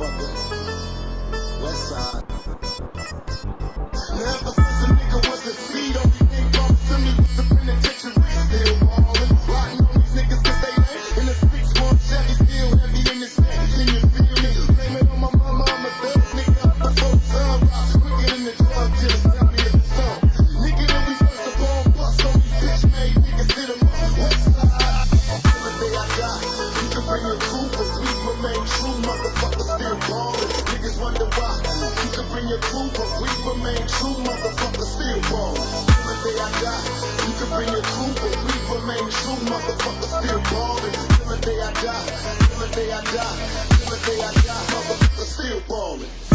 motherfucker. Bring your crew, but we remain true. Motherfuckers still ballin'. Till the day I die, till the day I die, till the day I die. Motherfuckers still ballin'.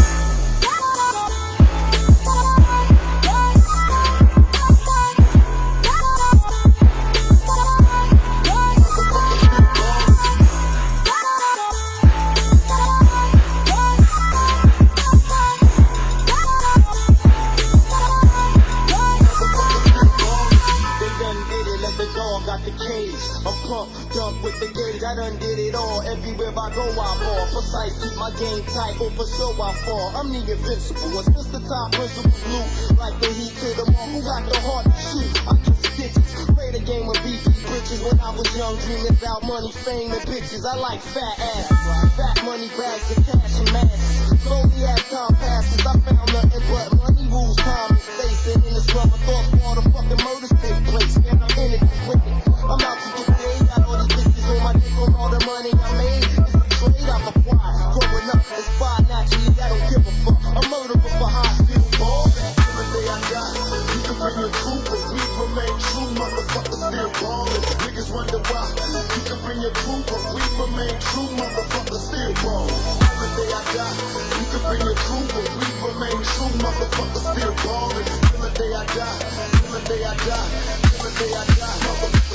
I'm pumped up with the gauge, I done did it all. Everywhere I go, I ball. Precise, keep my game tight, for sure I fall. I'm the invincible, and since the time principles loot, like the heat to the mall, who got the heart to shoot? I get stitches, play the game of BP britches when I was young, dreaming about money, fame, and bitches. I like fat ass, fat money bags and cash and masses. Slowly as time passes, I found nothing but money rules, time and space, and in this rubber thoughts, all the fucking murders take place. Man, I'm in it win it. I'm out to get paid, got all these bitches on my dick from all the money I made. It's the trade I've acquired. Growing up, inspired naturally, I don't give a fuck. A murderer for high still ballin'. Till the day I die, you can bring your crew, but we remain true. Motherfuckers still ballin'. Niggas wonder why. You can bring your crew, but we remain true. Motherfuckers still ballin'. The day I die, you can bring your crew, but we remain true. Motherfuckers still ballin'. Till the day I die, till the day I die, till the day I die. Motherfuckers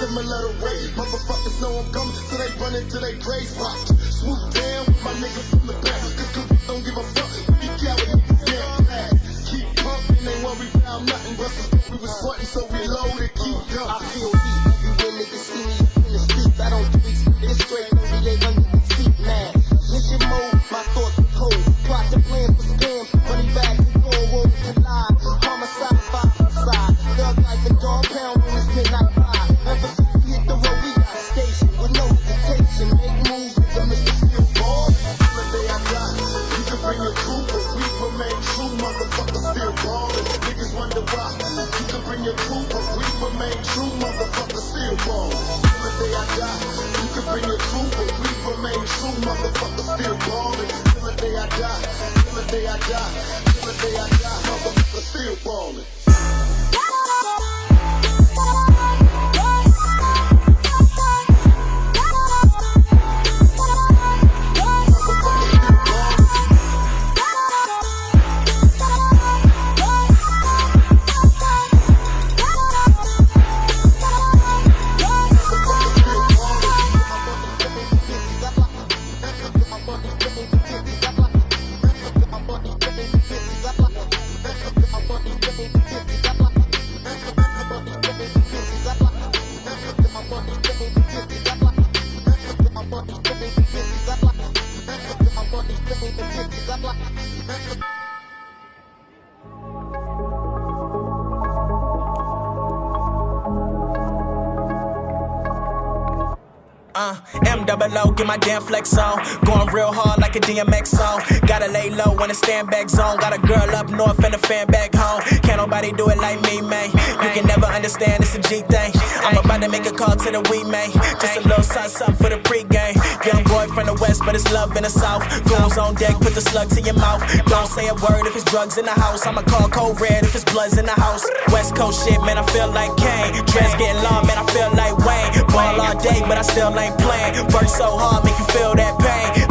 bullets to similar way. Motherfuckers know I'm coming, so they run into their grave spot. Swoop down with my niggas from the back. Cause don't give a fuck. We got with remain true. Motherfuckers still I die, you can bring your but we remain true. Motherfuckers still ballin'. Till the day I die, till the day I die, till the day I die. Motherfuckers still ballin'. Uh, M double O, get my damn flex on. Going real hard like a DMX song. Gotta lay low in a stand back zone. Got a girl up north and a fan back home. Can't nobody do it like me, man. You can never understand, it's a G thing. I'm about to make a call to the we, man. Just a little something, something for the pregame. Young boy from the west, but it's love in the south. Goons on deck, put the slug to your mouth. Don't say a word if it's drugs in the house. I'ma call cold red if it's bloods in the house. West Coast shit, man, I feel like Kane. Dress getting long, man, I feel like Wayne. But I still ain't playing. Work so hard, make you feel that pain.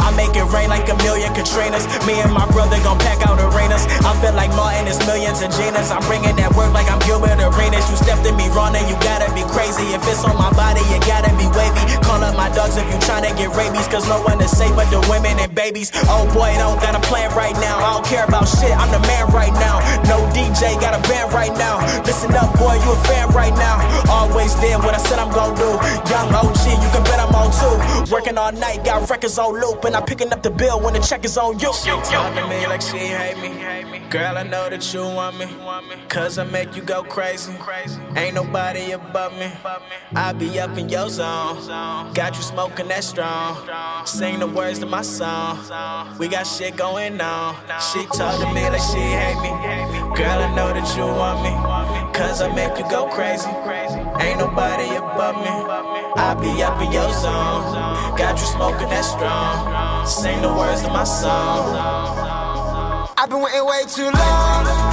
Rain like a million Katrinas. Me and my brother gon' pack out arenas. I feel like Martin is millions of Ginas. I'm bringing that work like I'm Gilbert Arenas. You stepped in me wrong and you gotta be crazy. If it's on my body, you gotta be wavy. Call up my dogs if you tryna get rabies. Cause no one is safe but the women and babies. Oh boy, don't got a plan right now. I don't care about shit, I'm the man right now. No DJ, got a band right now. Listen up, boy, you a fan right now. Always did what I said I'm gon' do. Young OG, you can bet I'm on too. Working all night, got records on loop, and I'm picking up the bill when the check is on you. She talk to me like she hate me. Girl, I know that you want me. Cause I make you go crazy. Ain't nobody above me. I be up in your zone. Got you smoking that strong. Sing the words to my song. We got shit going on. She talk to me like she hate me. Girl, I know that you want me. Cause I make you go crazy. Ain't nobody above me. I be up in your zone. Got you smoking that strong. Sing the words to my song. I've been waiting way too long.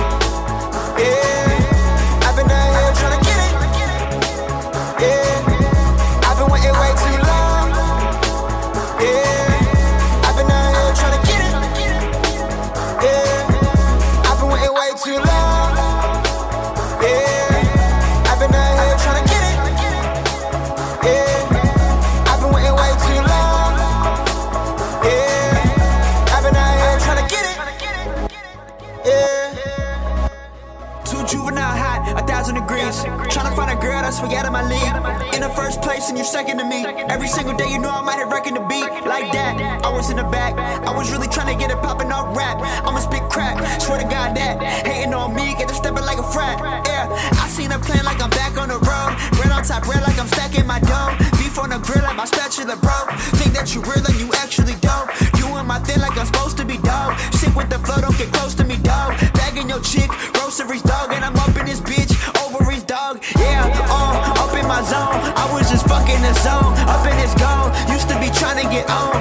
Out of my league. In the first place, and you second to me. Every single day, you know I might have reckoned the beat like that. I was in the back, I was really trying to get it poppin' off rap. I'ma spit crap, swear to God that. Hating on me, get to stepping like a frat. Yeah, I seen a plan like I'm back on the road. Red on top, red like I'm stacking my dough. Beef on the grill like my spatula, bro. Think that you real and you actually. You in my thing like I'm supposed to be dope. Sick with the flow, don't get close to me, dog. Bagging your chick, groceries, dog, fucking the zone, up in this gone. Used to be trying to get on,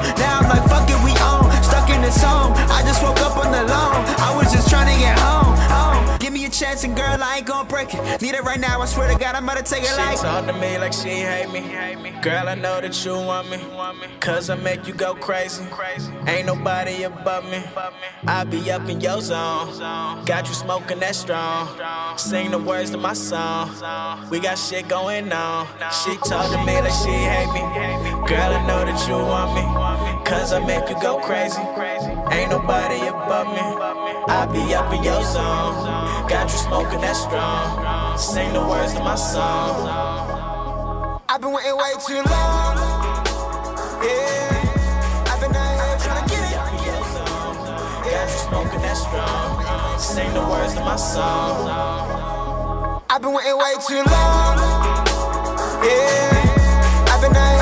I break it. Need it right now, I swear to God, I'm about to take it She like. talk to me like she hate me. Girl, I know that you want me. Cause I make you go crazy. Ain't nobody above me. I be up in your zone. Got you smoking that strong. Sing the words to my song. We got shit going on. She talk to me like she hate me. Girl, I know that you want me. Cause I make you go crazy. Ain't nobody above me. I be up in your zone. Got you smoking that strong. Sing the words to my song. I've been waiting way too long. Yeah, I've been out here trying to get it. Got you smoking that strong. Sing the words to my song. I've been waiting way too long. Yeah, I've been out